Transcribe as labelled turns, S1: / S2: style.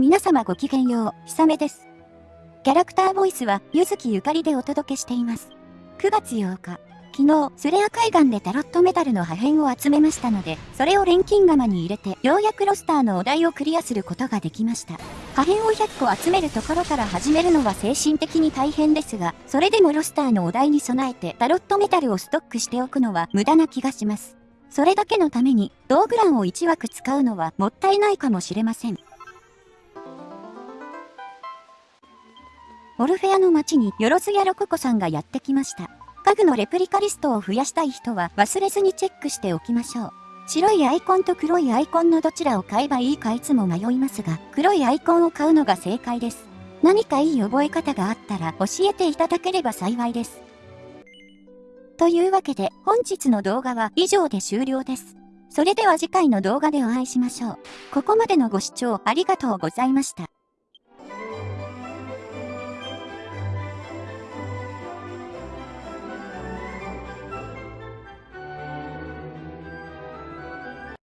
S1: 皆様ごきげんよう、ひさめです。キャラクターボイスは、ゆずきゆかりでお届けしています。9月8日、昨日、スレア海岸でタロットメタルの破片を集めましたので、それを錬金釜に入れて、ようやくロスターのお題をクリアすることができました。破片を100個集めるところから始めるのは精神的に大変ですが、それでもロスターのお題に備えてタロットメタルをストックしておくのは無駄な気がします。それだけのために、道具欄を1枠使うのはもったいないかもしれません。オルフェアの街によろずやロココさんがやってきました。家具のレプリカリストを増やしたい人は忘れずにチェックしておきましょう。白いアイコンと黒いアイコンのどちらを買えばいいかいつも迷いますが、黒いアイコンを買うのが正解です。何かいい覚え方があったら教えていただければ幸いです。というわけで本日の動画は以上で終了です。それでは次回の動画でお会いしましょう。ここまでのご視聴ありがとうございました。